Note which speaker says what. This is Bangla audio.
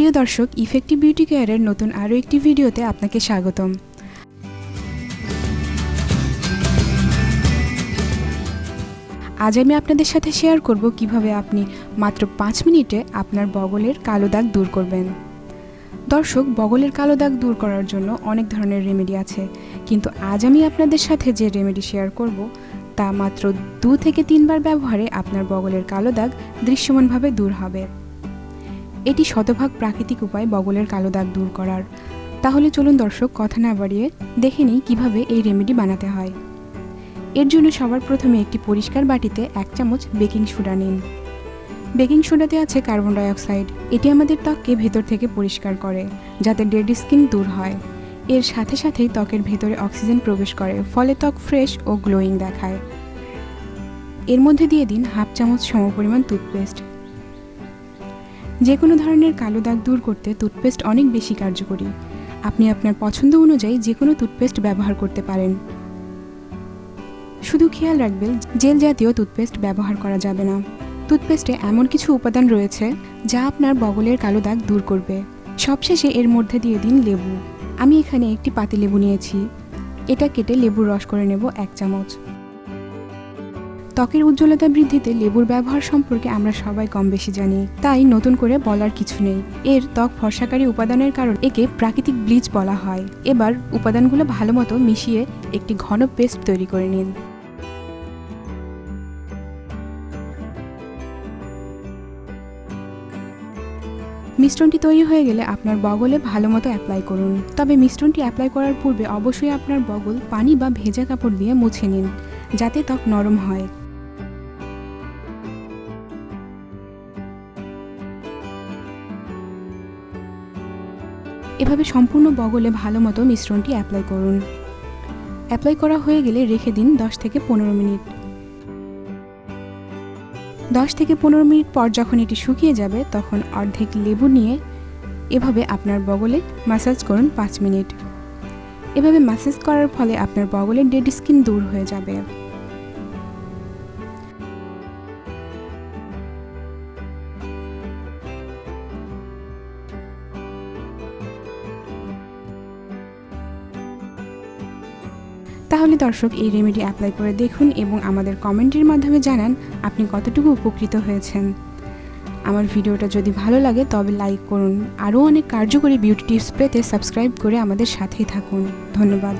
Speaker 1: প্রিয় দর্শক ইফেক্টিভ বিউটি কেয়ারের নতুন আরও একটি ভিডিওতে আপনাকে স্বাগতম। আজ আমি আপনাদের সাথে শেয়ার করব কীভাবে আপনি মাত্র পাঁচ মিনিটে আপনার বগলের কালো দাগ দূর করবেন। দর্শক, বগলের কালো দাগ দূর করার জন্য অনেক ধরনের রেমেডি আছে, কিন্তু আজ আমি আপনাদের সাথে যে রেমেডি শেয়ার করব, তা মাত্র দু থেকে তিনবার ব্যবহারে আপনার বগলের কালো দাগ দৃশ্যমানভাবে দূর হবে। এটি শতভাগ প্রাকৃতিক উপায় বগলের কালো দাগ দূর করার। তাহলে চলুন দর্শক, কথা না বাড়িয়ে দেখে নিই কীভাবে এই রেমেডি বানাতে হয়। এর জন্য সবার প্রথমে একটি পরিষ্কার বাটিতে এক চামচ বেকিং সোডা নিন। বেকিং সোডাতে আছে কার্বন ডাইঅক্সাইড এটি আমাদের ত্বককে ভেতর থেকে পরিষ্কার করে, যাতে ডেড স্কিন দূর হয়। এর সাথে সাথেই ত্বকের ভেতরে অক্সিজেন প্রবেশ করে, ফলে ত্বক ফ্রেশ ও গ্লোয়িং দেখায়। এর মধ্যে দিয়ে দিন হাফ চামচ সমপরিমাণ টুথপেস্ট যে কোনো ধরনের কালো দাগ দূর করতে টুথপেস্ট অনেক বেশি কার্যকরী। আপনি আপনার পছন্দ অনুযায়ী যে কোনো টুথপেস্ট ব্যবহার করতে পারেন। শুধু খেয়াল রাখবেন, জেল জাতীয় টুথপেস্ট ব্যবহার করা যাবে না। টুথপেস্টে এমন কিছু উপাদান রয়েছে, যা আপনার বগলের কালো দাগ দূর করবে। সবশেষে এর মধ্যে দিয়ে দিন লেবু। আমি এখানে একটি পাতি লেবু নিয়েছি। এটা কেটে লেবুর রস করে নেব এক চামচ। ত্বকের উজ্জ্বলতা বৃদ্ধিতে লেবুর ব্যবহার সম্পর্কে আমরা সবাই কম বেশি জানি। তাই নতুন করে বলার কিছু নেই। এর ত্বক ফর্সাকারী উপাদানের কারণ একে প্রাকৃতিক ব্লিচ বলা হয়। এবার উপাদানগুলো ভালো মতো মিশিয়ে একটি ঘন পেস্ট তৈরি করে নিন। মিশ্রণটি তৈরি হয়ে গেলে আপনার বগলে ভালো মতো অ্যাপ্লাই করুন। তবে মিশ্রণটি অ্যাপ্লাই করার পূর্বে অবশ্যই আপনার বগল পানি বা ভেজা কাপড় দিয়ে মুছে নিন, যাতে ত্বক নরম হয়। এভাবে সম্পূর্ণ বগলে ভালো মতো মিশ্রণটি অ্যাপ্লাই করুন। অ্যাপ্লাই করা হয়ে গেলে রেখে দিন দশ থেকে পনেরো মিনিট। দশ থেকে পনেরো মিনিট পর যখন এটি শুকিয়ে যাবে, তখন অর্ধেক লেবু নিয়ে এভাবে আপনার বগলে ম্যাসাজ করুন পাঁচ মিনিট। এভাবে ম্যাসাজ করার ফলে আপনার বগলের ডেড স্কিন দূর হয়ে যাবে। তাহলে দর্শক, এই রেমেডি অ্যাপ্লাই করে দেখুন এবং আমাদের কমেন্টের মাধ্যমে জানান আপনি কতটুকু উপকৃত হয়েছেন। আমার ভিডিওটা যদি ভালো লাগে, তবে লাইক করুন। আরও অনেক কার্যকরী বিউটি টিপস পেতে সাবস্ক্রাইব করে আমাদের সাথেই থাকুন। ধন্যবাদ।